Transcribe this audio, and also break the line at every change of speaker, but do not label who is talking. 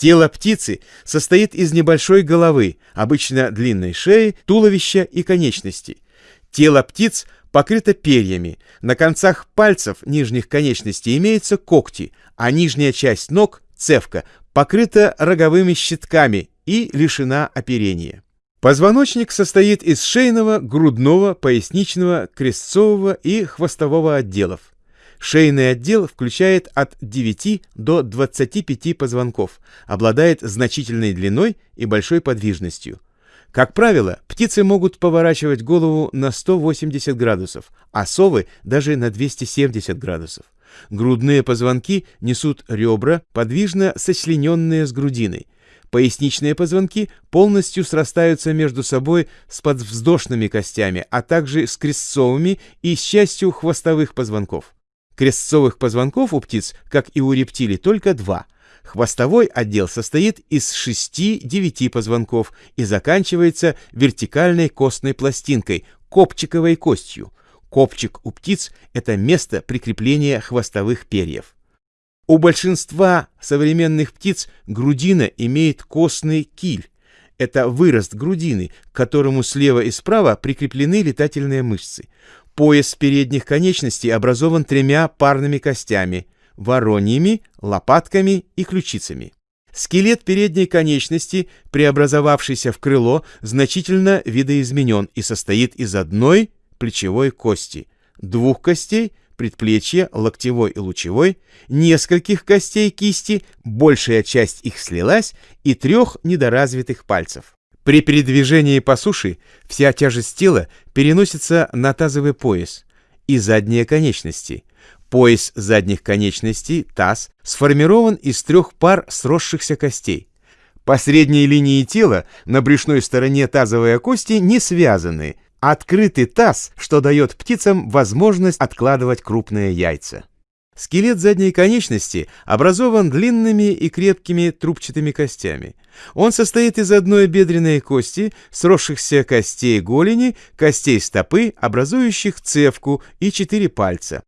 Тело птицы состоит из небольшой головы, обычно длинной шеи, туловища и конечностей. Тело птиц покрыто перьями. На концах пальцев нижних конечностей имеются когти, а нижняя часть ног, цевка, покрыта роговыми щитками и лишена оперения. Позвоночник состоит из шейного, грудного, поясничного, крестцового и хвостового отделов. Шейный отдел включает от 9 до 25 позвонков, обладает значительной длиной и большой подвижностью. Как правило, птицы могут поворачивать голову на 180 градусов, а совы даже на 270 градусов. Грудные позвонки несут ребра, подвижно сочлененные с грудиной. Поясничные позвонки полностью срастаются между собой с подвздошными костями, а также с крестцовыми и с частью хвостовых позвонков. Крестцовых позвонков у птиц, как и у рептилий, только два. Хвостовой отдел состоит из 6-9 позвонков и заканчивается вертикальной костной пластинкой, копчиковой костью. Копчик у птиц – это место прикрепления хвостовых перьев. У большинства современных птиц грудина имеет костный киль. Это вырост грудины, к которому слева и справа прикреплены летательные мышцы. Пояс передних конечностей образован тремя парными костями – вороньими, лопатками и ключицами. Скелет передней конечности, преобразовавшийся в крыло, значительно видоизменен и состоит из одной плечевой кости, двух костей, предплечья, локтевой и лучевой, нескольких костей кисти, большая часть их слилась, и трех недоразвитых пальцев. При передвижении по суше вся тяжесть тела переносится на тазовый пояс и задние конечности. Пояс задних конечностей, таз, сформирован из трех пар сросшихся костей. По средней линии тела на брюшной стороне тазовые кости не связаны. Открытый таз, что дает птицам возможность откладывать крупные яйца. Скелет задней конечности образован длинными и крепкими трубчатыми костями. Он состоит из одной бедренной кости, сросшихся костей голени, костей стопы, образующих цевку и четыре пальца.